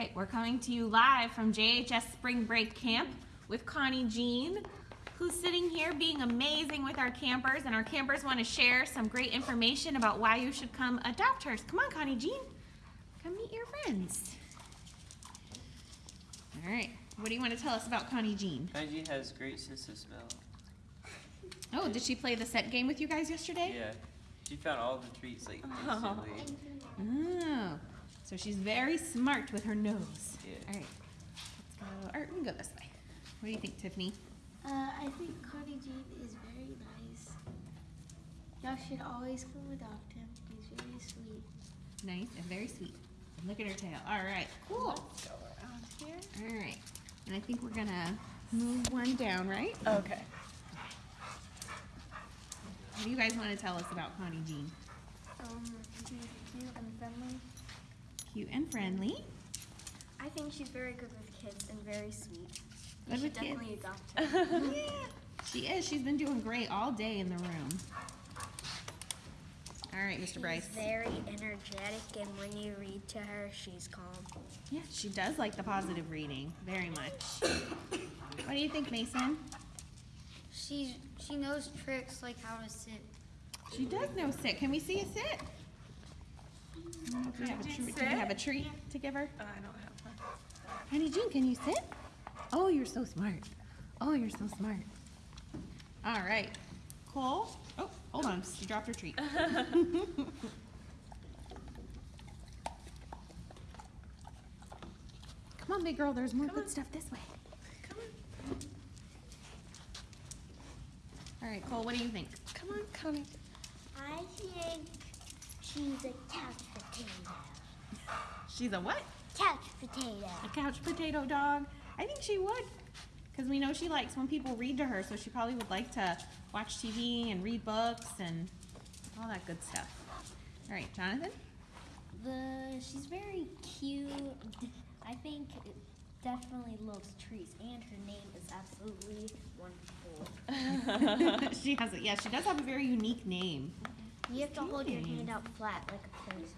right, we're coming to you live from JHS Spring Break Camp with Connie Jean, who's sitting here being amazing with our campers, and our campers want to share some great information about why you should come adopt hers. Come on, Connie Jean. Come meet your friends. All right, what do you want to tell us about Connie Jean? Connie Jean has great sense of smell. Oh, did she play the set game with you guys yesterday? Yeah, she found all the treats like instantly. Oh, so she's very smart with her nose. Yeah. All right, let's go. Or we can go this way. What do you think, Tiffany? Uh, I think Connie Jean is very nice. Y'all should always come adopt him. He's very sweet. Nice and very sweet. And look at her tail. All right, cool. Let's go around here. All right, and I think we're gonna move one down, right? Okay. What do you guys want to tell us about Connie Jean? Um, he's cute and friendly. Cute and friendly. I think she's very good with kids and very sweet. Good you with should kids. definitely adopt her. yeah, she is. She's been doing great all day in the room. All right, Mr. Bryce. She's very energetic, and when you read to her, she's calm. Yeah, she does like the positive reading very much. What do you think, Mason? She's she knows tricks like how to sit. She does know sit. Can we see a sit? Do you have a, treat, do we have a treat to give her? Uh, I don't have one. Connie Jean, can you sit? Oh, you're so smart. Oh, you're so smart. All right. Cole. Oh, hold on. She dropped her treat. Come on, big girl. There's more good stuff this way. Come on. All right, Cole, what do you think? Come on, Connie. She's a couch potato. She's a what? Couch potato. A couch potato dog. I think she would. Because we know she likes when people read to her, so she probably would like to watch TV and read books and all that good stuff. All right, Jonathan? The she's very cute. I think it definitely loves trees, and her name is absolutely wonderful. she has it. Yeah, she does have a very unique name. You have to hold your hand out flat like a pose.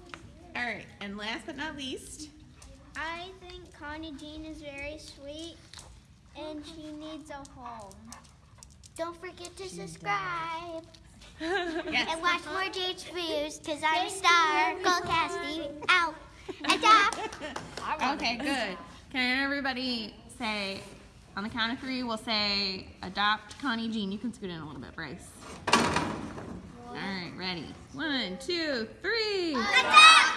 All right, and last but not least, I think Connie Jean is very sweet and she needs a home. Don't forget to subscribe yes. and watch more JH videos because I'm a star. Go Cassie. Out. Adopt. Okay, good. Can everybody say, on the count of three, we'll say adopt Connie Jean. You can scoot in a little bit, Bryce. Ready? One, two, three. Jean.